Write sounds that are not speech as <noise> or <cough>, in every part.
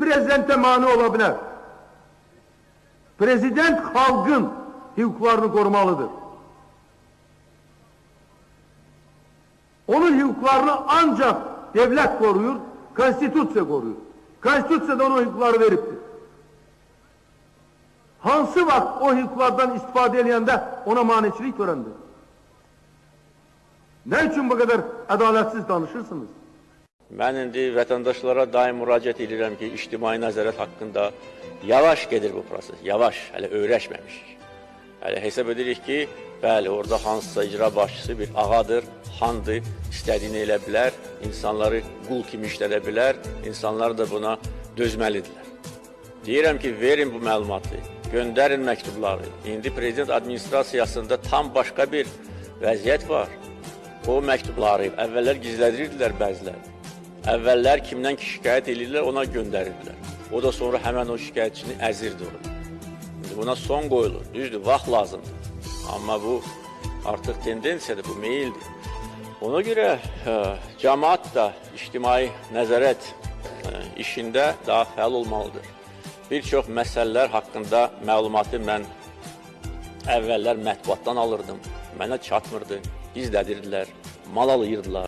bir prezidente mani olabilir. Prezident halkın hukuklarını korumalıdır. Onun hukuklarını ancak devlet koruyur, konstitüsya koruyur. Konstitüsya da ona hukukları veriptir. Hansı vakt o hukuklardan istifade edilende ona maniçilik törendir? Ne için bu kadar adaletsiz danışırsınız? Mən indi vətəndaşlara daim müraciət edirəm ki, ictimai nəzarət haqqında yavaş gedir bu proses, yavaş, hələ öyrəşməmişik. Hələ hesab edirik ki, bəli, orada hansısa icra başçısı bir ağadır, xandır, istədiyini elə bilər, insanları qul kimi işlədə bilər, insanlar da buna dözməlidirlər. Deyirəm ki, verin bu məlumatı, göndərin məktubları. İndi prezident administrasiyasında tam başqa bir vəziyyət var. O məktubları əvvəllər gizlədirdilər bəzilər. Əvvəllər kimdən ki şikayət edirlər, ona göndərirdilər. O da sonra həmən o şikayətçini əzirdi onu. Buna son qoyulur. Düzdür, vaxt lazımdır. Amma bu artıq tendensiyadır, bu meyildir. Ona görə ə, cəmaat da ictimai nəzarət ə, işində daha fəal olmalıdır. Bir çox məsələlər haqqında məlumatı mən əvvəllər mətbuatdan alırdım. Mənə çatmırdı, gizlədirdilər, mal alayırdılar.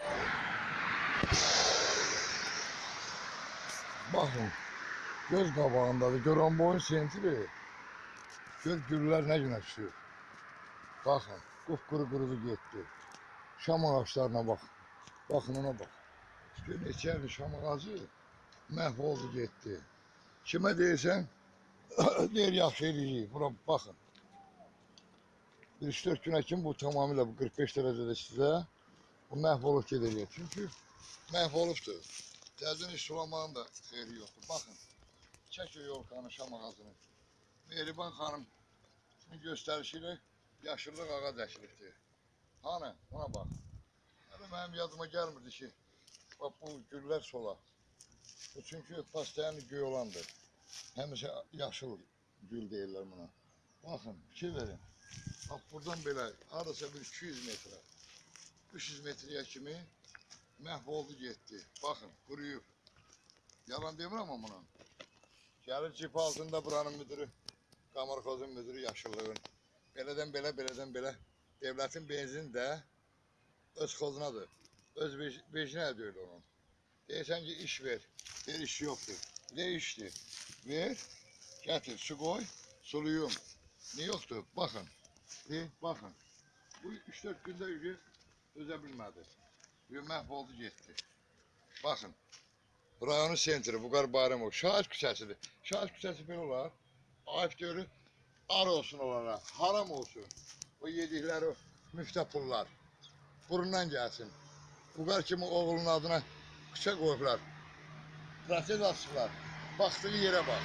Baxın, göz qabağındadır. Görən boyun sentri. Gör güllər nə günə düşür. Baxın, qupquru qurudu getdi. Şam ağaçlarına bax. Baxın ona bax. Gör neçə ildir şam ağacı məhv oldu getdi. Kimə deyirsən, <coughs> deyir yaxşı eləyir. Bura baxın. Bir 3-4 günə kimi bu tamamilə bu 45 dərəcədə sizə bu məhv olub gedəcək. Çünki məhv olubdur. Təzən iş sulamağın da xeyri yoxdur. Baxın, çək o yolkanı şam ağacını. Mehriban xanım göstərişi ilə yaşıllıq ağac əkilibdir. Hani, ona bax. Hələ mənim yadıma gəlmirdi ki, bax bu güllər sola. Bu çünki pastayanı göy olandır. Həmişə yaşıl gül deyirlər buna. Baxın, fikir verin. Bax buradan belə hardasa bir 200 metrə, 300 metrəyə kimi məhv oldu getdi. Baxın, quruyub. Yalan demirəm amma buna. Gəlir cip altında buranın müdürü, Qamarxozun müdürü yaşıllığın. Belədən belə, belədən belə. Devlətin benzini də öz xozunadır. Öz vecinə deyil onun. Deyirsən ki, iş ver. Ver iş yoxdur. Ne işdir? Ver, gətir, su qoy, suluyum. Ne yoxdur? Baxın. De, baxın. Bu 3-4 gündə üzü dözə bilmədi. Bir məhv oldu getdi. Baxın. Rayonun sentri, Buqar Bayramov, Şahid küçəsidir. Şahid küçəsi belə olar. Ayıb deyir, ar olsun onlara, haram olsun. O yedikləri o müftə pullar. Burundan gəlsin. Buqar kimi oğlunun adına küçə qoyublar. Proses açıblar. Baxdığı yerə bax.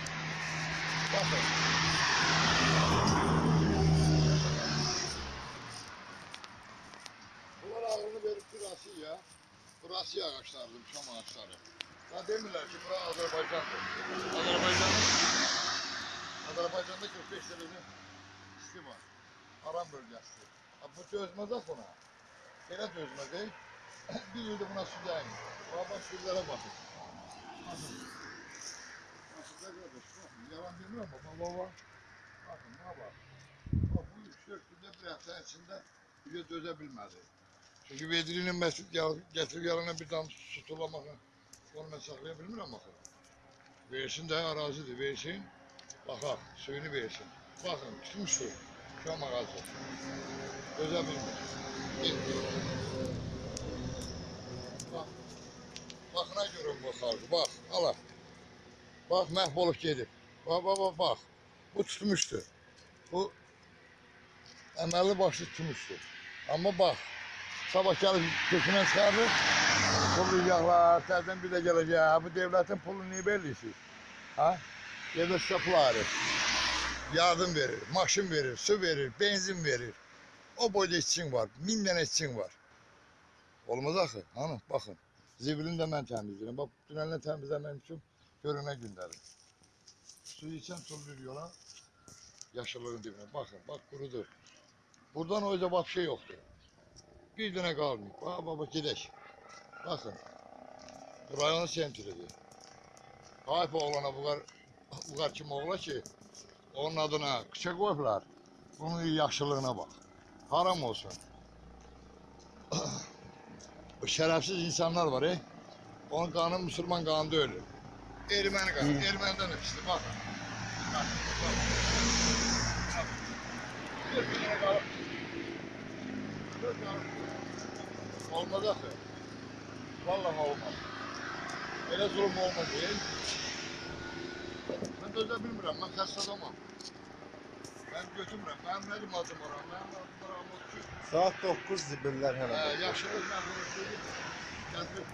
Baxın. Bunlar ağlını verib burası ya. Burası ağaçlardır, şam ağaçları. Ya demirlər ki, bura Azərbaycandır. Azərbaycanın Azərbaycanda 45 dərəcə isti var. Aran bölgəsidir. Ha, bu dözməz axı ona. Belə dözməz, ey. Bir ildə buna su dəyin. Bax, bax, şurlara baxın. Baxın. Baxın, da qardaş, baxın. Yalan demirəm, bax, bax, bax. Baxın, buna bax. Bax, bu 3-4 gündə bir həftənin içində bir dözə bilmədi. Çünki vedrinin məsud gətirib yarana bir dam su tulamakla onu mən saxlaya bilmirəm axı. Versin də ərazidir, versin. Baxaq, suyunu versin. Baxın, tutmuş su. Şam ağacı. Dözə bilmir. Bax. Baxına görün bu xalqı, bax, ala. Bax, məhv olub gedib. Bax, bax, bax, bax. Bu tutmuşdur. Bu əməlli başlı tutmuşdur. Amma bax, sabah gəlib kökündən çıxarır, pullayacaqlar, tərdən bir gələcək. Ha, Bu devlətin pulunu niyə belirləyirsiniz? Ha? Sizə pul ayırır. Yardım verir, maşın verir, su verir, benzin verir. O boyda işçin var, min dənə işçin var. Olmaz axı, hanı, baxın. Zibilini də mən təmizləyirəm. Bax, tünəlini təmizləməm üçün görünə gündərim. Suyu içən tullur yola, yaşıllığın dibinə. Baxın, bax qurudur. Buradan o yüzden bak şey yoktu. Bir dənə qalmayıb. Bax, bax, bax, gedək. Baxın. Bu rayonun sentridir. Tayyip oğlana bu kadar, bu kadar kim oğla ki onun adına kıça koydular. Bunun yaşlılığına bak. Haram olsun. <clears throat> Bu şerefsiz insanlar var e. Onun kanı Müslüman kanı da öyle. Ermeni kanı. Ermeniden öpüştü bak. Bak, bak. Bak. Dört bin lira kanı. Dört kanı. Olmaz akı. Vallahi olmaz. Öyle zulüm olmaz. Ben dözə bilmirəm, mən xəstə adamam. Mən götürmürəm, mənim nədim adım var, mənim adım var, amma ki, Saat 9 zibillər hələ. hə, yaşılıq mən bunu söyləyim. Gətirib,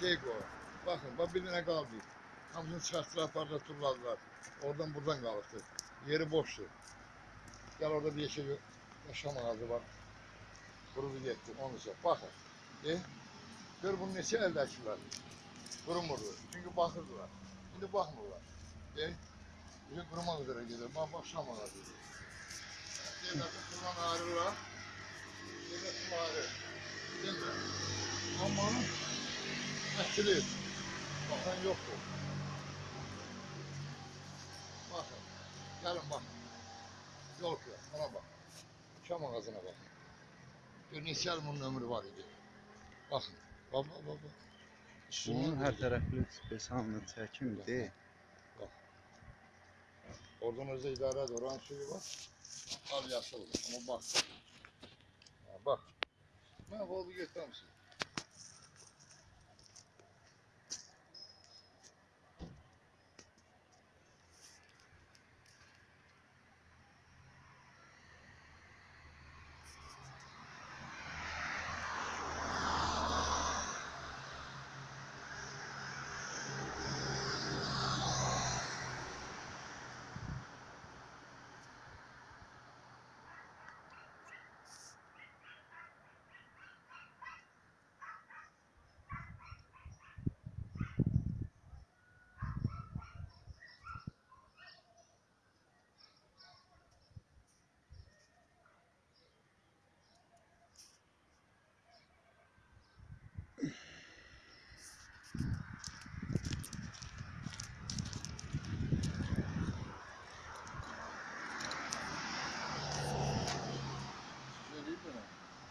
şey qoy. Baxın, bax bir dənə qaldı. Hamısını çıxartdılar, apardılar, turladılar. Oradan buradan qalıbdı. Yeri boşdur. Gəl orada bir şey yaşam ağacı var. Qurudu getdi, onu ise. Baxın, e? Gör bunu neçə əldəkilər. Qurumurdu. Çünki baxırdılar. İndi baxmırlar. E? Bizim qurumaq üzrə gedir. Bax, bax, şam ağacı. Devlətin qurban ayrılar. Devlətin ayrı. Demir. Amma əkilir. Baxan yoxdur. Baxın. Gəlin baxın. Yol ki, ona bax. Şam ağacına baxın. İl bunun ömrü var idi. Baxın. Bax, bax, bax. bax. Bunun hər tərəfli besanını çəkim de. Oradan özde idare ediyor. Oranın suyu var. Al yaşıl. Ama bak. Ha, bak. Ne oldu göster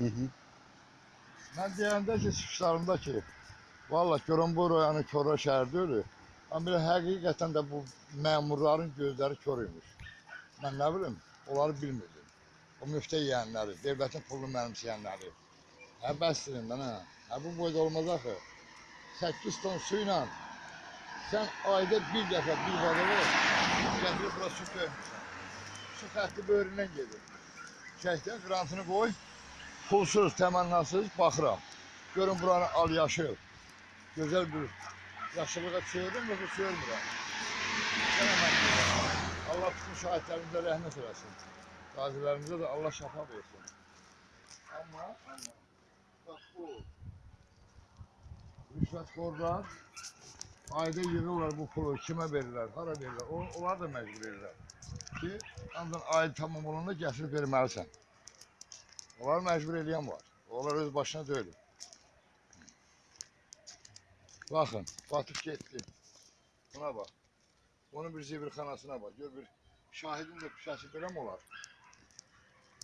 Hı hı. Mən deyəndə ki, çıxışlarımda ki, valla görən bu rayonu Kora şəhərdə ölü. Amma belə həqiqətən də bu məmurların gözləri kör imiş. Mən nə bilim, onları bilmirdim. O müftə yeyənləri, devlətin pulunu mənimsəyənləri. Hə, bəsdirin mən hə. Hə, bu boyda olmaz axı. 8 ton su ilə sən ayda bir dəfə bir vadada gətirib bura su töymüşsən. Su xətti böyründən gedir. Çəkdən qrantını qoy, pulsuz, təmənnasız baxıram. Görün buranı al yaşıl. Gözəl bir yaşıllığa çığırdım yoxsa deyirəm. Allah bütün şahidlərimizə rəhmət eləsin. Qazilərimizə də Allah şəfa versin. Amma, amma, bax bu rüşvətxorlar ayda yığırlar bu pulu, kimə verirlər, hara verirlər, onlar da məcbur edirlər ki, ancaq ay tamam olanda gətirib verməlisən. Onlar məcbur eləyən var. Onlar öz başına deyil. Baxın, batıb getdi. Buna bax. Onun bir zibirxanasına bax. Gör bir şahidin də pişəsi belə mi olar?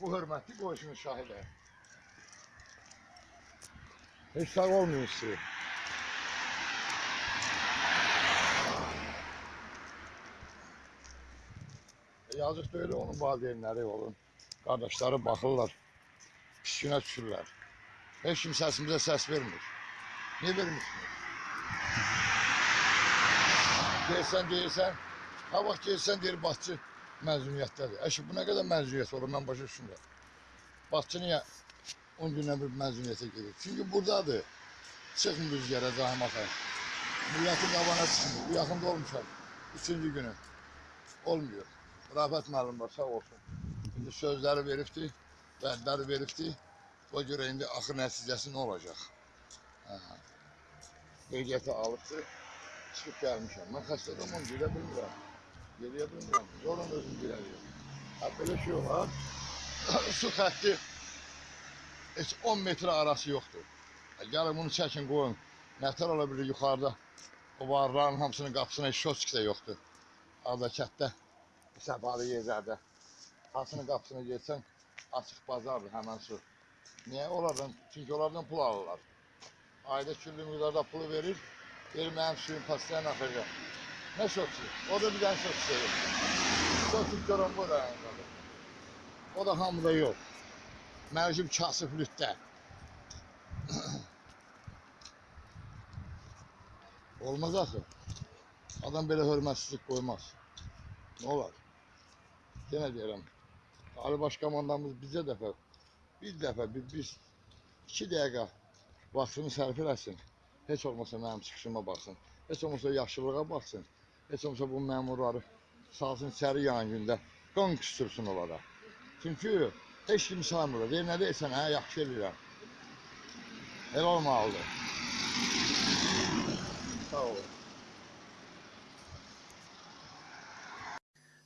Bu hörmətli qoysunuz şahidə. Heç sağ olmayın sizi. E, Yazıq deyil onun valideynləri olun. Qardaşları baxırlar. Günə düşürlər. Heç kim səsimizə səs vermir. Niyə vermirsiniz? Deyirsən, deyirsən, ha vaxt gelsən deyir Bakçı məzuniyyətdədir. Əşi bu nə qədər məzuniyyət olur mən başa düşmürəm. Bakçı niyə 10 gündən bir məzuniyyətə gedir? Çünki buradadır. Çıxmır rüzgara zahmata. Millətin qabana çıxmır. Yaxında olmuşam. Üçüncü günü. Olmuyor. Rafət müəllim var, sağ olsun. İndi sözləri veribdi, vədləri veribdi. O görə indi axır nəticəsi nə olacaq? Hə. Qeydiyyatı alıbdı, çıxıb gəlmişəm. Mən xəstə adamım, gedə bilmirəm. Geriyə bilmirəm, zorla özüm gələyim. Hə, belə şey olar. <coughs> Su xətti heç 10 metr arası yoxdur. Hə, gəlin bunu çəkin, qoyun. Nətər ola bilir yuxarıda O varların hamısının qapısına heç şoçkisa yoxdur. Arda kətdə, səfalı yerlərdə. Hamısının qapısına getsən, açıq bazardır həmən su. Niyə? Onlardan, çünki onlardan pul alırlar. Ayda küllü miqdarda pulu verir, verir mənim suyun paslayan axırca. Nə şoçki? O da bir dənə şoçki yok. Şoçki görən bu rayondadır. O da hamıda yox. Mənim kasıflükdə. Olmaz axı. Adam belə hörmətsizlik qoymaz. Nə olar? Yenə deyirəm. Ali Baş komandamız bizə dəfə, bir dəfə, bir, biz iki dəqiqə vaxtını sərf eləsin. Heç olmasa mənim çıxışıma baxsın. Heç olmasa yaşlılığa baxsın. Heç olmasa bu məmurları salsın içəri yan gündə. Qan küstürsün onlara. Çünki heç kim saymır. Deyir, nə deyirsən, hə, yaxşı eləyirəm. Elə olmalıdır. Sağ olun.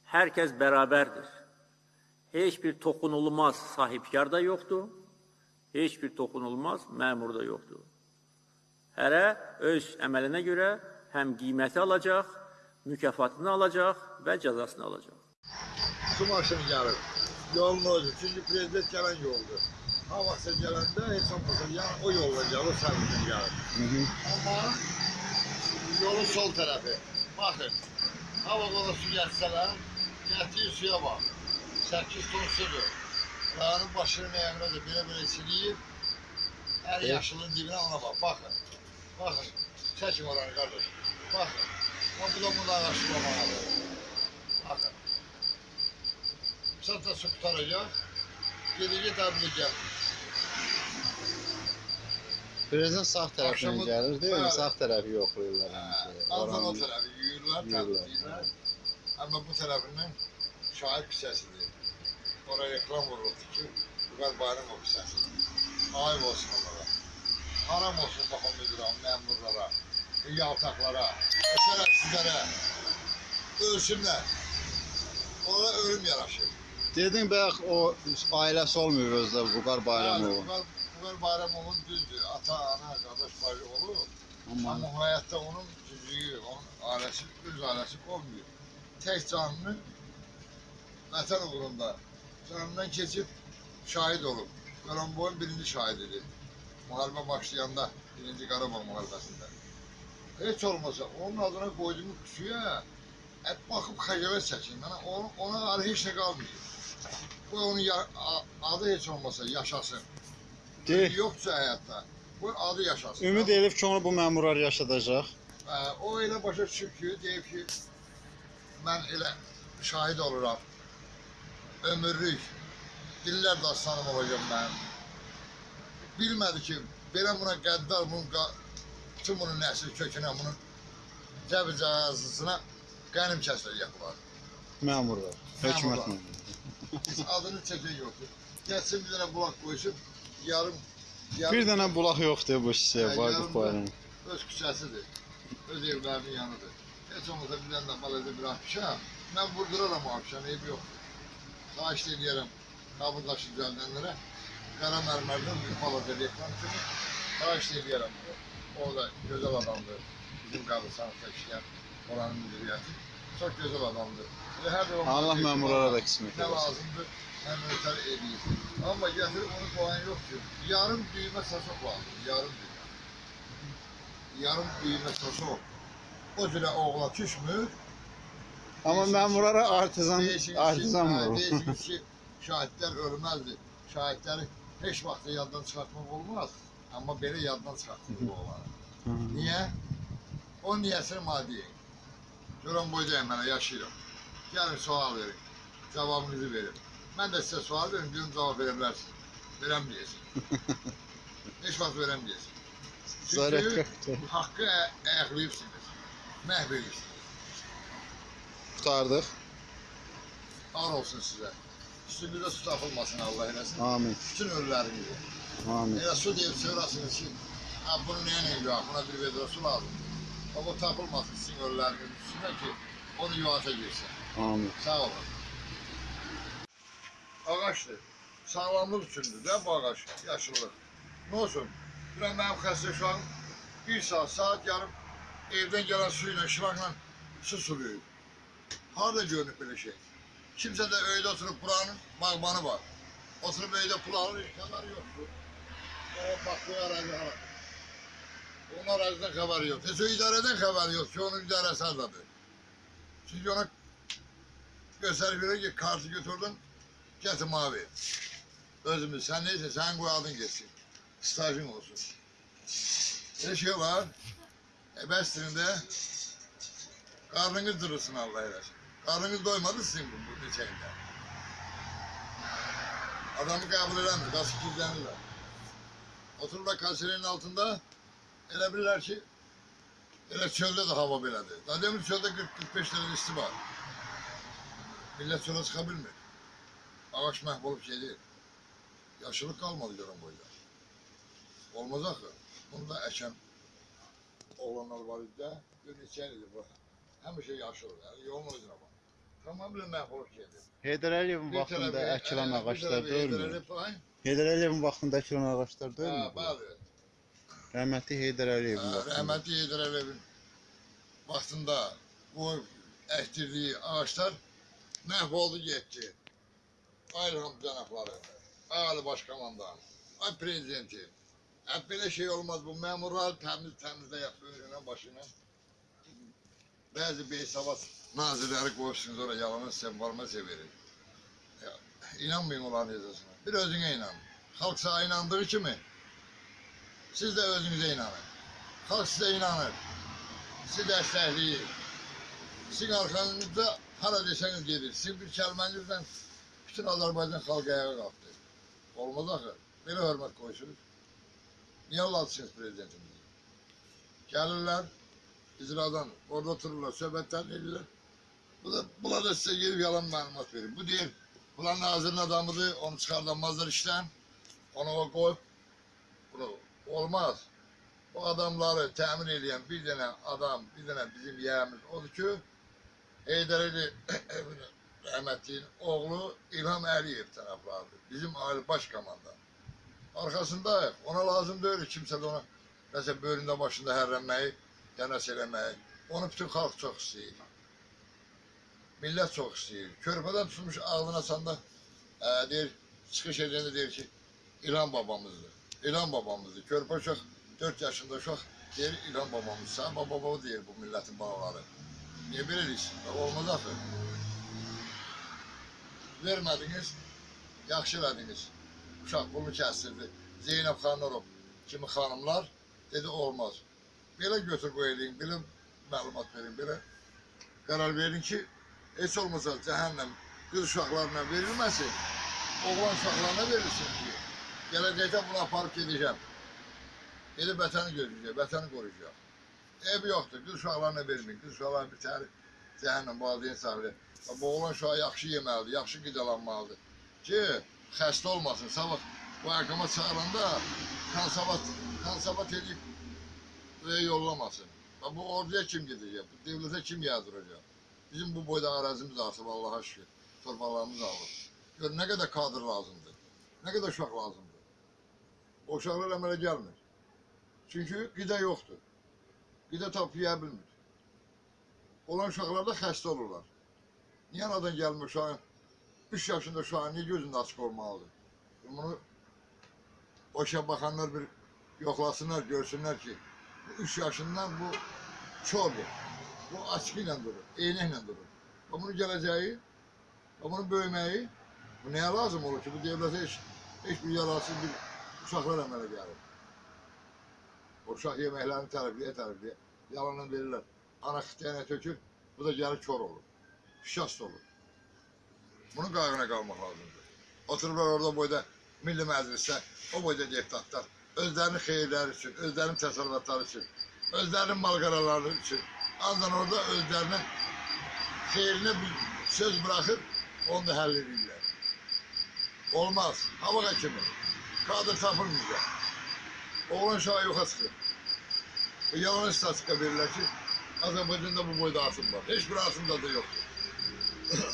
Herkes beraberdir. Hiçbir tokunulmaz sahipkar da yoktu. Hiçbir tokunulmaz memur da yoktu. Hərə öz əməlinə görə həm qiyməti alacaq, mükafatını alacaq və cəzasını alacaq. Su maşını gəlir. Yolun özü. Çünki prezident gələn yoldur. Ha vaxtsa gələndə heç olmasa yəni o yolla gəlir, sərvisin gəlir. Amma yolun sol tərəfi. Baxın. Hava qola su gətsələr, gətirir suya bax. 8 ton sudur. Dağın başının ayağına da belə-belə siliyib. Hər yaşılın dibinə ona bax. Baxın. Baxın. Çəkin oranı qardaş. Baxın. Ha bu da bundan araşdırmamalıdır. Bakın. Santa su kurtaracak. Gelecek tablet Prezident sağ tərəfindən Axşamı- gəlir, deyil mi? Bəli. Sağ tərəfi yoxlayırlar həmişə. Aldan o Oranın- tarafı yürürler, Yürürler. tatlıyırlar. Ama bu tarafından şahit küçəsidir. Oraya reklam vuruldu ki, Uğar Bayram o küçəsi. Ayıp olsun onlara. Haram olsun baxın müdürə, məmurlara, yaltaqlara, şərəfsizlərə. Ölsünlər. Onlara ölüm yaraşır. Dedin bayaq o ailəsi olmuyor özdə Vüqar Yani Bayramov. Uğar, Uğar Bayramov'un düzdür. Ata, ana, qardaş, bacı olur. Amma Ama hayatta onun cüzüğü, onun ailesi, öz ailesi olmuyor. Tek canını vətən uğrunda canından keçib şahid olub. Qaramboyun birinci şahididir. Müharibə başlayanda, birinci Qarabağ müharibəsində. Heç olmasa onun adına qoyduğum suya hep baxıb xəcalət çəkin. Mənə ona, ona ayrı heç nə qalmıyor. Bu onun ya, adı heç olmasa yaşasın. deyir, Yoxsa həyatda. Bu adı yaşasın. ümid edib ki, onu bu məmurlar yaşadacaq. Ə, o elə başa düşüb ki, deyib ki, mən elə şahid oluram. Ömürlük, dillər dastanım olacaq mənim. Bilmədi ki, belə buna qəddar, bunun, bütün bunun nəsil kökünə, bunun cəbi cəhazısına qənim kəsiləcək bunlar. Məmurlar, hökumət Məmurlar. Heç adını çəkən yoxdur. Gəlsin bir dənə bulaq qoysun, yarım, yarım Bir dənə bulaq yoxdur bu şişəyə, Hə, Vaqif yarım Bayram. öz küçəsidir. Öz evlərinin yanıdır. Heç olmasa bir dənə də balaca bir akşam. Mən vurduraram o akşam, eybi yoxdur. Xahiş edirəm qabırdaşı düzəldənlərə. Qara mərmərdən bir balaca reklam kimi xahiş edirəm. O da gözəl adamdır. Bizim qabırsanlıqda işləyən oranın müdiriyyəti. Çox gözəl adamdır. Və hər bir Allah məmurlara da qismət nə eləsin. lazımdır, mən ötər edeyim. Amma gətirib onu qoyan yox ki, yarım düymə saçaq lazım, yarım düymə. Yarım düymə saçaq. O cürə oğla düşmür. Amma məmurlara artizan, Deyirsiniz ki, artizan hə, vurur. Deyirsiniz <laughs> ki, şahidlər ölməzdir. Şahidləri heç vaxt yaddan çıxartmaq olmaz. Amma belə yaddan çıxartmaq olar. Niyə? O niyəsini mənə deyin. Görən boydayım mənə, yaşayıram. Gəlin sual verin. Cavabınızı verin. Mən də sizə sual verim, görüm cavab verə bilərsiniz. Verəm deyəsin. Heç vaxt verəm deyəsin. Çünki haqqı ə- ayaqlayıbsınız. Məhv edirsiniz. Qutardıq. Ar olsun sizə. Üstünüzə su tapılmasın Allah eləsin. Amin. Bütün ölülərinizi. Amin. Elə su deyib çevrasınız ki, ha bunu nəyə nə yox, buna bir vedro su lazım. O bu tapılmasın sizin ölülerinizin üstünə ki, onu yuvata girsin. Amin. Sağ olun. Ağaçdır. Sağlamlıq üçündür də bu ağac, yaşıllıq. Nə olsun? Bilən mənim xəstə uşağım bir saat, saat yarım evden gelen suyla, şılakla su suluyor. Harda görünüp böyle şey. Kimse de öyle oturup buranın bağbanı var. Oturup öyle kulağının imkanları yoktu. O baktığı arazi haram. Onun araziden haberi yok. Neyse idareden haberi yok onun idaresi azadı. Çünkü ona gösterip ki kartı götürdün, getir mavi. Özümüz sen neyse sen koy aldın geçsin. Stajın olsun. Bir şey var. E bestirinde karnınız durursun Allah eylesin. Karnınız doymadı sizin bu, bu şeyinde. Adamı kabul edemez. Nasıl kilitlenirler. Otururlar kaserenin altında elə bilirlər ki elə çöldə də hava belədir. Daha demin çöldə 40-45 dərəcə isti var. Millət çölə çıxa bilmir. Ağaç məhv olub gedir. Yaşılıq qalmadı görən boyda. Olmaz axı. Bunu da əkən oğlanlar var idi də. Bir neçə idi bu. Həmişə yaşılıq. Yəni yolun özünə bax. Tamamilə məhv gedir. Heydər Əliyevin vaxtında bir ağaclar deyilmi? Heydər Əliyev, Heydər Əliyevin vaxtında əkilən ağaclar hə, deyilmi? bəli. Rəhmətli Heydər Əliyevin vaxtında. Rəhmətli Heydər Əliyevin vaxtında bu əkdirdiyi ağaclar məhv oldu getdi. Ay İlham cənabları, Ali Başkomandan, ay Prezidenti. Hep belə şey olmaz bu memurlar təmiz təmizlə yapıyor önünə başına. Bəzi beysavat nazirləri qoyursunuz oraya yalanı sembalma verir. Ya, inanmayın olan yazısına. Bir özüne inan. Halk sana inandığı kimi siz de özünüze inanın. Halk size inanır. Sizi destekleyir. Sizin arkanızda hara deseniz gelir. Sizin bir kelimenizden bütün Azerbaycan halkı ayağa kalktı. Olmaz axı. Belə hörmət qoysunuz. Niyə alatsınız prezidentimizi? Gəlirlər, icradan orada otururlar, söhbətlər edirlər. Bu da, bunlar da sizə gelib yalan məlumat verir. Bu deyir, bunlar nazirin adamıdır, onu çıxardamazlar işdən. Onu o qoyub, bunu olmaz. O adamları təmin edən bir dənə adam, bir dənə bizim yəyimiz odur ki, Heydər Əli <coughs> rəhmətliyin oğlu İlham Əliyev tərəflardır. Bizim ali baş komandan. Arkasındayıq. Ona lazım deyil kimsə də ona nəsə böyründə başında hərrənməyi, dənəs eləməyi. Onu bütün xalq çox istəyir. Millət çox istəyir. Körpədən tutmuş ağlına sanda ə, deyir, çıxış edəndə deyir ki, İlham babamızdır. İlham babamızdır. Körpə uşaq 4 yaşında uşaq deyir İlham babamız. Sən baba baba deyir bu millətin balaları. Niyə belə deyirsin? Bax, Olmaz axı. Vermədiniz, yaxşı elədiniz. Uşaq bunu kəsdirdi. Zeynəb Xanlarov kimi xanımlar dedi olmaz. Belə götür qoy eləyin, belə məlumat verin, belə qərar verin ki, heç olmasa cəhənnəm qız uşaqlarına verilməsin, oğlan uşaqlarına verilsin ki, gələcəkdə bunu aparıb gedəcəm. Elə vətəni gözləyəcək, vətəni qoruyacaq. Ev yoxdur, qız uşaqlarına verməyin, qız uşaqlar bir təhər cəhənnəm valideyn sahibi. Bu oğlan uşağı yaxşı yeməlidir, yaxşı qidalanmalıdır ki, xəstə olmasın. Sabah bu əqama çağıranda konsavat, konsavat edib yollamasın. Bu orduya kim gedəcək, bu devlətə kim yazdıracaq? Bizim bu boyda arazimiz artıb Allaha şükür, torpaqlarımız alır. Gör nə qədər kadr lazımdır, nə qədər uşaq lazımdır. O uşaqlar əmələ gəlmir. Çünki qida yoxdur. Qida tapıya bilmir. Olan uşaqlar da xəstə olurlar. Niyə anadan gəlmir uşağın? 3 yaşında uşağın niyə gözündə açıq olmalıdır? Bunu o işə baxanlar bir yoxlasınlar, görsünlər ki, bu 3 yaşından bu çordur. Bu açıq ilə durur, eynəklə durur. Və bunun gələcəyi, və bunun böyüməyi, bu nəyə lazım olur ki, bu devlətə heç, heç bir yararsız bir uşaqlar əmələ gəlir. O uşaq yeməklərini tərifləyə tərifləyə, yalandan verirlər. Ana xitəyənə tökür, bu da gəlir kör olur. Şikast olur. Bunun qayğına qalmaq lazımdır. Otururlar orada boyda Milli Məclisdə, o boyda deputatlar özlərinin xeyirləri üçün, özlərinin təsərrüfatları üçün, özlərinin malqaraları üçün ancaq orada özlərinə xeyrinə bir söz buraxıb onu da həll edirlər. Olmaz. Hava həkimi. Kadr tapılmayacaq. Oğlan uşağı yoxa çıxır. Bu yalan istatistika verirlər ki, Azərbaycanda bu boyda asım var. Heç bir asımda da yoxdur. <coughs>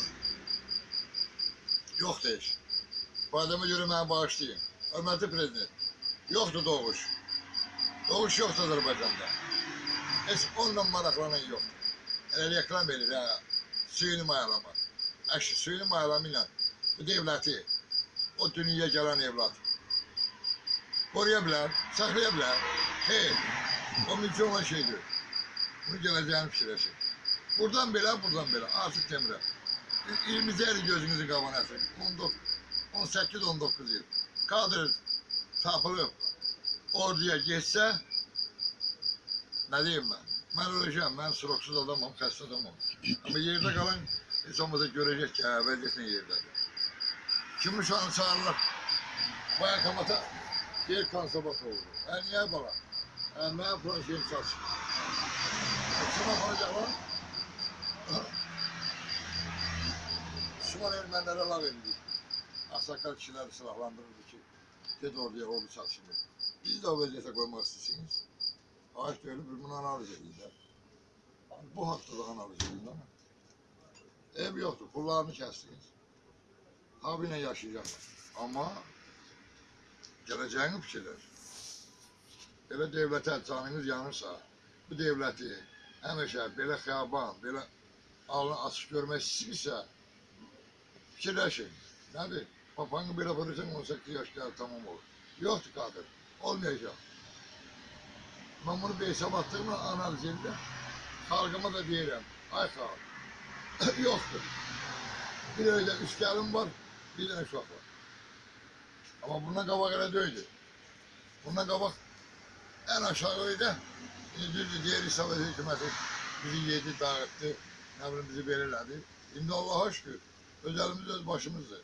yoxdur heç. Bu adama görə məni bağışlayın. Hörmətli prezident, yoxdur doğuş. Doğuş yoxdur Azərbaycanda. Heç onunla maraqlanan yoxdur. Elə reklam verir ha. Suyunu mayalama. Əşi suyunu mayalama ilə bu devləti o dünyaya gələn evlat qoruya bilər, saxlaya bilər. Xeyr, o mümkün olan şeydir. Bunu gələcəyini fikirləşin. Buradan belə, buradan belə. Artıq demirəm. 20 il gözünüzü qabana atın. 18-19 il. Kadr tapılıb orduya getsə, nə deyim mən? Mən öləcəm, mən stroksuz adamam, xəstə adamam. Amma yerdə qalan heç olmasa görəcək ki, hə, vəziyyət nə yerdədir. Kim uşağını çağırırlar? Bayakamata yer konservat oldu. Hə, niyə bala? Hə, mən projeyim çalışır. Kim aparacaq lan? Şuman ermənlərə lav verildi. Asakal kişiləri silahlandırırdı ki, ged orduya ordu çalışılır. Biz də o vəziyyətə qoymaq istəyirsiniz. Ağaç deyilib, biz bunu analiz edirlər. Bu da analiz edirlər. Ev yoxdur, pullarını kəstiniz. Abi ilə yaşayacaqlar. Amma gələcəyini fikirlər. Belə devlətə canınız yanırsa, bu devləti həmişə belə xiyaban, belə alnı açıq görmək istəyirsə, fikirləşin. Nədir? Papanı belə vurursan 18 yaş tamam olur. Yoxdur qadir. Olmayacaq. Mən bunu bir hesab attığımla analiz edirəm. Xalqıma da deyirəm. Ay xalq. <coughs> Yoxdur. Bir öyle üç gəlin var, bir dənə uşaq var. Amma bundan qabaq elə deyildi. Bundan qabaq ən aşağı idi. İndi düzdür, deyir Sovet hökuməti bizi yedi, dağıtdı, nə bilim bizi belə elədi. İndi Allah'a şükür, öz öz başımızdır.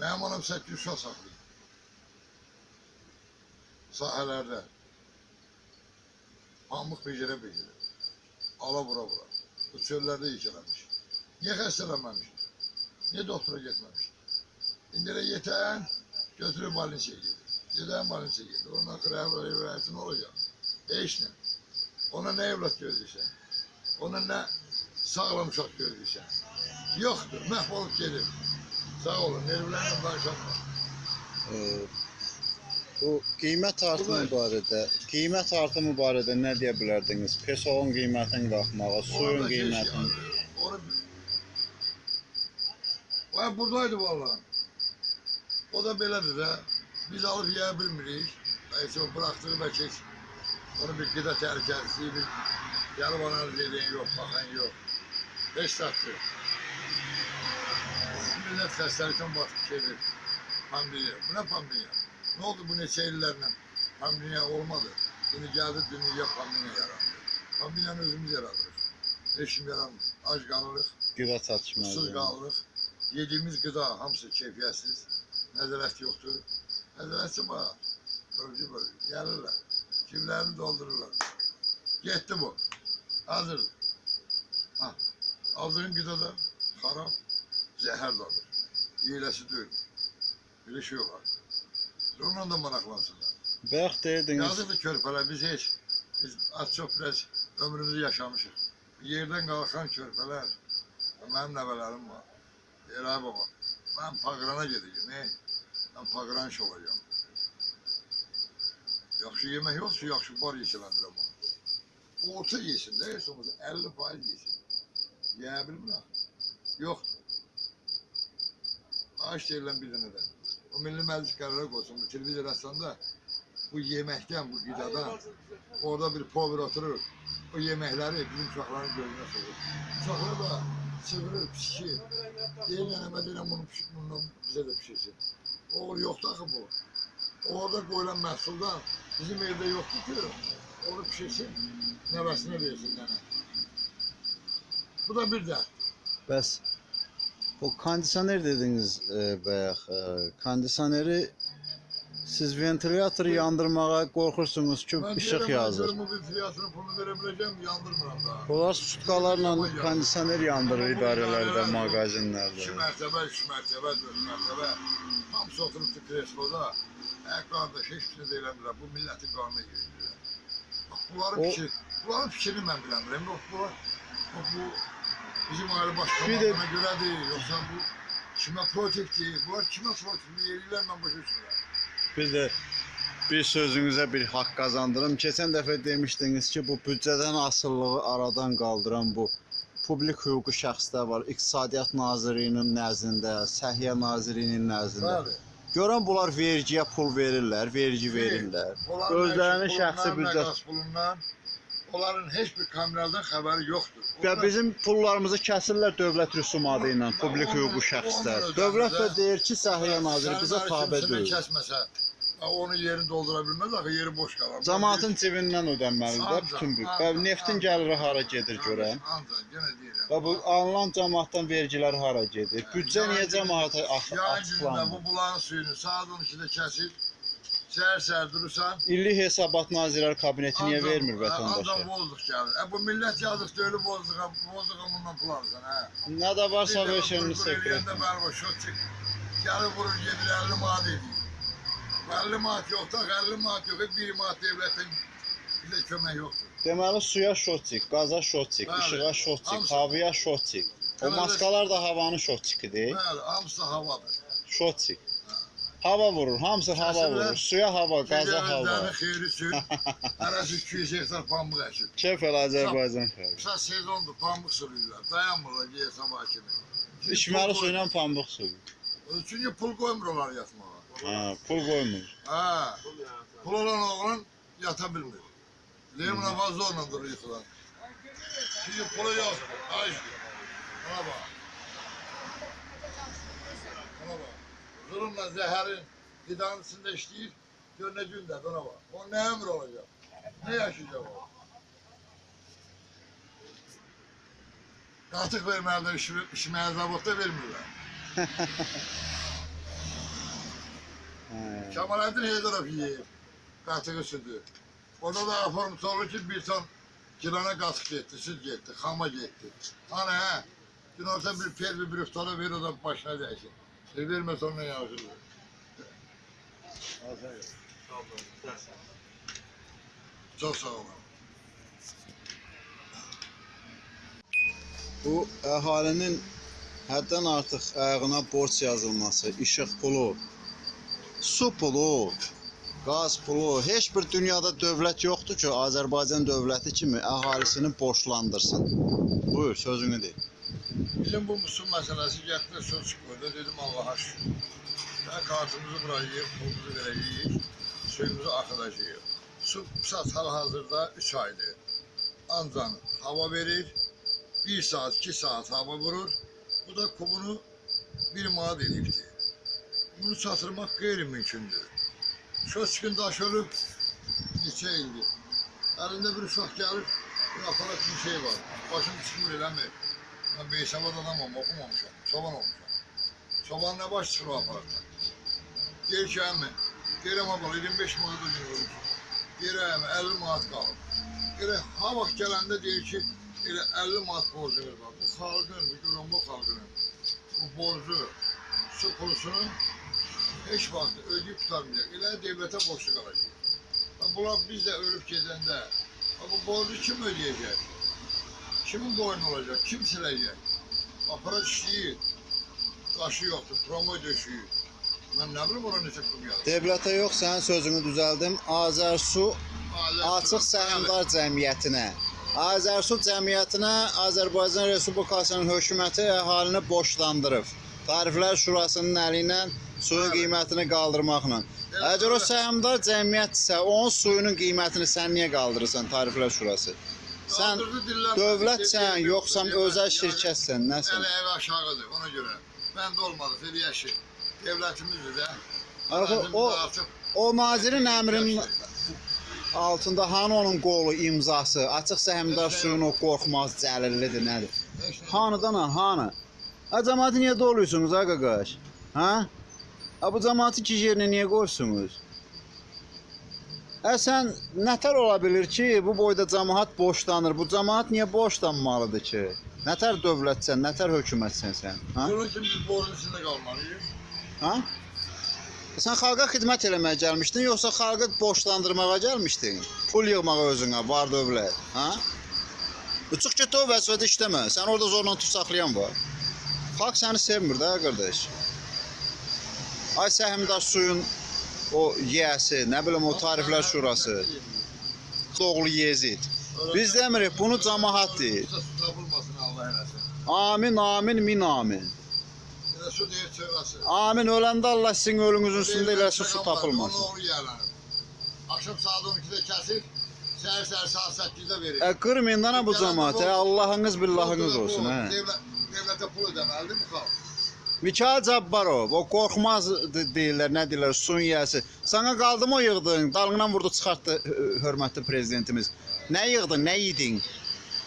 Mənim anam 800 uşaq saxlayır. Sahələrdə. Pamuk becərə becərə. Ala vura vura. Bu çöllərdə yıkılamış. Niyə xəstələnməmiş? Niyə doktora getməmiş? İndi elə yetən götürüb balinsiya gedir. Gedən balinsiya gedir. Ondan sonra rəvayəti nə olacaq? Heç nə. Ona nə evlat gözləyirsən? Ona nə sağlam uşaq gözləyirsən? Yoxdur, məhv olub gedir. Sağ olun, nervlərlə danışanma. Ee, bu qiymət artımı barədə, qiymət artımı barədə nə deyə bilərdiniz? Pesolun qiymətinin qalxmağı, suyun qiymətinin. Vay buradaydı vallahi. O da belədir də. Biz alıb yeyə bilmirik. Nəysə o bıraxdığı bəlkə heç onu bir qida təhlükəsizliyi bir gəlib analiz edən yox, baxan yox. Beş saatdır. Millət xəstəlikdən batıb gedir. Pandemiya. Bu nə pandemiya? Ne oldu bu neçə illərlə? Pandemiya olmadı. Şimdi geldi dünya pandemiya yarandı. Pandemiyanı özümüz yaradırıq. Eşim yaranmır. Ac qalırıq. Qida Susuz çatışmazlığı. qalırıq. Yediyimiz qida hamısı keyfiyyətsiz. Nəzarət yoxdur. Nəzarətçi var. Bölgü bölgü. Gəlirlər. Kimlərini doldururlar. Getdi bu. Hazırdır. Ha. Aldığın qida da xarab. Zəhər dadır. Yeyiləsi deyil. Bir şey var. Onunla da maraqlansınlar. Bayaq deyirdiniz, Yazıqdır körpələr. Biz heç, biz az çox biraz ömrümüzü yaşamışıq. Yerdən qalxan körpələr, mənim nəvələrim var. Deyir, ay baba, mən Paqrana gedəcəm, ey. Mən Paqran iş olacağım. Yaxşı yemək yoxsa yaxşı bar yeşələndirəm onu. Orta yesin də, heç olmasa 50 faiz yesin. Yeyə bilmirəm. Yoxdur. Ağaç deyilən bir dənə də. O Milli Məclis qərara qoysun, bu televiziya rəssamda bu yeməkdən, bu qidadan orada bir pover oturur. O yeməkləri bizim uşaqların gözünə soxur. Uşaqlar da çığırır, pişir. Deyir, nənəmə deyirəm bunu pişir, bundan bizə də pişirsin. O yoxdur axı bu. Orada qoyulan məhsuldan bizim evdə yoxdur ki, onu pişirsin, nəvəsinə versin nənə. Bu da bir də. bəs o kondisioner dediniz e, bayaq. E, kondisioneri siz ventilyatoru yandırmağa qorxursunuz ki, Mən işıq deyirəm, yazır. mən görüm bu fiyatını pulunu verə biləcəm, yandırmıram daha. Onlar sutkalarla kondisioner yandırır idarələrdə, İki mağazinlərdə. mərtəbə, üç mərtəbə, dörd mərtəbə. Hamısı oturubdu kresloda. Ə, qardaş, heç bir şey eləmirlər. Bu millətin qanunu yeyirlər. Bax, bunların O- fikri, bunların fikrini mən bilmirəm. Yox, bunlar, bax, bu bizim ailə baş Bir də- komandana görədir. Yoxsa bu kimə protekdir? Bunlar kimə protekdir? Yerlər mən başa düşmürəm. Bir də Bir sözünüzə bir haqq qazandırım. Keçən dəfə demişdiniz ki, bu büdcədən asılılığı aradan qaldıran bu publik hüquqi şəxslər var. İqtisadiyyat Nazirliyinin nəzdində, Səhiyyə Nazirliyinin nəzdində. Bəli. Görən bunlar vergiyə pul verirlər, vergi verirlər. Özlərinin şəxsi pulundan, büdcə məqas pulundan onların heç bir kameradan xəbəri yoxdur. Və bizim pullarımızı kəsirlər dövlət rüsumatı ilə, publik hüquqi şəxslər. Dövlət də deyir ki, Səhiyyə Naziri bizə tabe deyil. Kəsməsə, onun yerini doldura bilməz, axı yeri boş qalar. Cəmaatın cibindən ödənməlidir də bütün bu. Və neftin gəliri hara gedir görən. Ancaq yenə deyirəm. Və bu alınan cəmaatdan vergilər hara gedir? Büdcə niyə cəmaata açıqlanmır? bu bulağın suyunu saat 12-də kəsir, səhər-səhər durursan, İllik Hesabat Nazirlər Kabineti niyə ancaq- vermir Ancaq vətəndaşa? bozduq gəlir. E, bu millət yazıq deyil, bozduq, bozduq bundan pul alırsan, hə. Nə də varsa Bir də verşənini qurqur sekret. eləyəndə bəli bu şot çık. Gəlir vurur gedir 50 manat edir. 50 manat yox da 50 manat yox, 1 manat devlətin bizə kömək yoxdur. Deməli suya şotçik, qaza şotçik, Bəli. işığa şotçik, Hamısı. havaya şotçik. O Deməli- maskalar da havanın şotçikidir. Bəli, hamısı havadır. Şotçik. Hava vurur, hamısı hava Kəsirlər. vurur. Suya hava, qaza hava. Gözlərini xeyri sür. <laughs> Hərəsi 200 hektar pambıq əkir. Kef el Azərbaycan xalqı. Qısa sezondur, pambıq sürüyorlar. Dayanmırlar geyə sabah kimi. İçməli pul suyla pambıq suyu. qoy- Çünki pul qoymurlar yatmağa. Ha, pul qoymur. Ha. Pul olan oğlan yata bilmir. Lemuna fazla onunla durur yıkılan. Şimdi pulu yok. Ay. Buna bak. Buna bak. Zulümle zehrin fidanın içinde işleyip gör ne günde buna bak. O ne ömür olacak? Ne yaşayacak o? Katık vermeyenler işime, işime zabotta vermiyorlar. <laughs> Ha. Kemalettin Heydarov yiyip katığı sütü. Orada da aform soru ki bir ton kilona katık gitti, süt gitti, hama gitti. Hani he, dün orta bir per bir brüftala ver o da başına değsin. Şey verme sonra yağışır. Çok sağ olun. Bu əhalinin həddən artıq ayağına borc yazılması, işıq pulu, su pulu, qaz pulu, heç bir dünyada dövlət yoxdur ki, Azərbaycan dövləti kimi əhalisini borclandırsın. Buyur, sözünü de. Bizim bu musul meselesi getdi söz çıkmadı. Dedim Allah'a şükür. Ben kartımızı bırakayım, pulumuzu vereceğiz, suyumuzu akıtacağız. Su saat hal hazırda 3 aydır. Ancak hava verir, 1 saat, 2 saat hava vurur. Bu da kubunu bir manat edipti. Bunu satırmak gayrimümkündür. Söz çıkın daş ölüp, neçə ildir. Elinde bir uşaq gelir, bir aparat bir şey var. Başım çıkmır eləmir. Ben beysavad adamım, okumamışam, çoban olmuşam. Çoban ne baş çıxır o aparatdan. Deyir ki, əmi, deyirəm abla, 25 manat ödün ölmüş. Deyir əmi, 50 manat qalıb. Deyir, ha vaxt gələndə deyir ki, elə 50 manat borcunuz var. Bu xalqın, bu görən bu borcu, su pulsunu heç vaxt ödəyib tutarmayacaq. Elə devlətə borçlu qalacaq. Bunlar biz də ölüb gedəndə, bu borcu kim ödəyəcək? Kimin boynu olacak? Kim silecek? Aparat işleyir. Taşı yoktur, promoy döşüyü. Ben ne bileyim ona neçə kum yazır. Devlətə yox, sənin sözünü düzəldim. Azərsu Açıq Səhmdar Cəmiyyətinə. Azərsu Cəmiyyətinə Azərbaycan Respublikasının hökuməti əhalini borclandırıb. Tariflər Şurasının əli ilə suyun qiymətini qaldırmaqla. Əgər o səhmdar cəmiyyətsə, onun suyunun qiymətini sən niyə qaldırırsan Tariflər Şurası? Sən dövlətsən, yoxsa özəl şirkətsən, nəsən? Elə ev aşağıdır ona göre. Ben de olmadı. Devletimizdir de. Axı o o nazirin əmrinin altında hanı onun qolu, imzası, açıq səhmdar suyun o qorxmaz cəlillidir, nədir? Hanıdan ha, hanı? Ha cəmaatı niyə doluyorsunuz ha qaqaş? Ha? Bu cəmaatı ki yerinə niyə qoyursunuz? Hə sən nətər ola bilər ki, bu boyda cəmaat borclanır. Bu cəmaat niyə borclanmalıdır ki? Nətər dövlətsən, nətər hökumətsən sən? Ha? Bunun için biz borcun içinde kalmalıyız. Ha? Sən xalqa xidmət eləməyə gəlmişdin, yoxsa xalqı borclandırmağa gəlmişdin? Pul yığmağa özünə, var dövlət, ha? Uçuq get o vəzifədə işləmə. Sən orada zorla tut saxlayan var. Xalq səni sevmir də qardaş. Ay səhmdar suyun o yiyəsi, nə bilim o tariflər şurası. Oğlu Yezid. Biz demirik bunu cəmaət deyir. Tapılmasın Allah eləsin. Amin, amin, min amin. Su deyir çöğəsi. Amin öləndə Allah sizin ölünüzün üstündə eləsin su tapılmasın. Onun oğlu yerlənir. Akşam saat 12'de kesir. Səhər səhər saat 8'de verir. E, qırmayın da nə bu cəmaət, hə? Allahınız billahınız olsun, devlete pul ödeməlidir bu xalq. Mikail Cabbarov, o qorxmaz de- deyirlər, nə deyirlər, sun yiyəsi. Sana qaldı mı o yığdın? Dalından vurdu, çıxartdı hö- hörmətli prezidentimiz. Nə yığdın, nə yedin?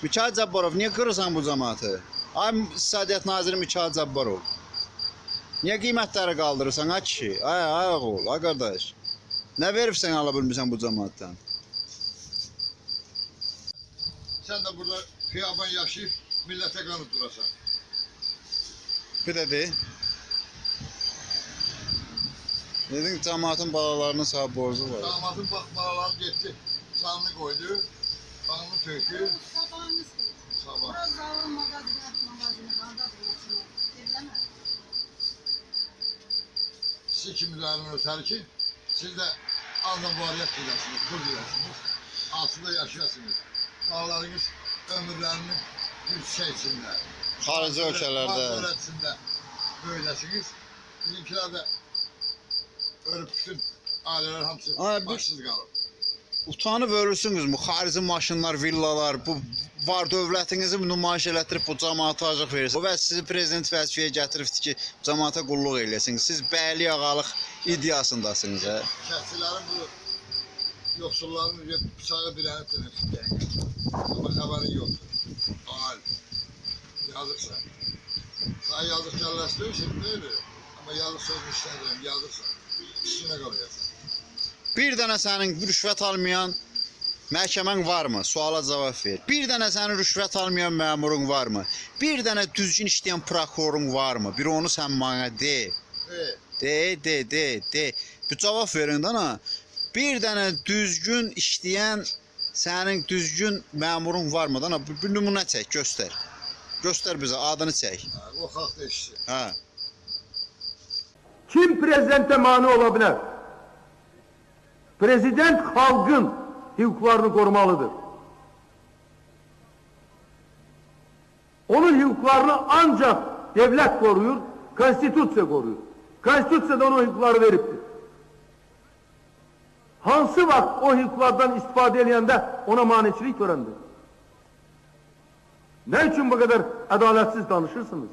Mikail Cabbarov, niyə qırırsan bu cəmaatı? Ay Sadiyyət Naziri Mikail Cabbarov. Niyə qiymətləri qaldırırsan, ay kişi? Ay, ay oğul, ay qardaş. Nə veribsən ala bilmirsən bu cəmaatdan? Sen de burada kıyaban yaşayıp millete kanıt durasan. Bir də de. Dedin cəmaatın balalarının sağ borcu var. Damatın bakmalarım gitti. Canını koydu. Kanını tökdü. Sabahınız Sabah. Biraz daha magazine, magazine, bağda bulmasın. Evleme. Siz kimlərin ötər ki, siz də azdan variyyət diləsiniz, pul diləsiniz. Altında yaşayasınız. Bağlarınız ömürlərini bir şey içində. Xarici ölkələrdə. Dövlətçində böyləsiniz. Bizimkilər də ölüb bütün ailələr hamısı Ay, başsız qalıb. Utanıb ölürsünüz bu xarici maşınlar, villalar, bu var dövlətinizi nümayiş elətdirib bu cəmaata acıq verirsiniz. Və sizi prezident vəzifəyə gətiribdi ki, cəmaata qulluq eləsiniz. Siz bəyli ağalıq iddiasındasınız, hə? Kəndçilərin bu yoxsulların bıçağı dirənib dirənib. Amma xəbərin yoxdur. Ail. Yazıqsan. Sana yazıq gəlləşdirir, şimdi deyil. Amma yazıq sözünü işlədirəm, yazıqsan. Üstünə qalıyorsan. Bir dənə sənin rüşvət almayan məhkəmən varmı? Suala cavab ver. Bir dənə sənin rüşvət almayan məmurun varmı? Bir dənə düzgün işləyən prokurorun varmı? Bir onu sən mənə de. E, De, de, de, de. Bir cavab verin dana. Bir dənə düzgün işləyən sənin düzgün məmurun varmı? Bir, bir nümunə çək, göstər. Göstər bizə adını çək. o xalq da işçi. Hə. Kim prezidente mani olabilir? Prezident halkın hukuklarını korumalıdır. Onun hukuklarını ancak devlet koruyur, konstitüsya koruyor. Konstitüsya da ona hukukları veriptir. Hansı vakt o hukuklardan istifade edende ona maniçilik görendir? Ne için bu kadar adaletsiz danışırsınız?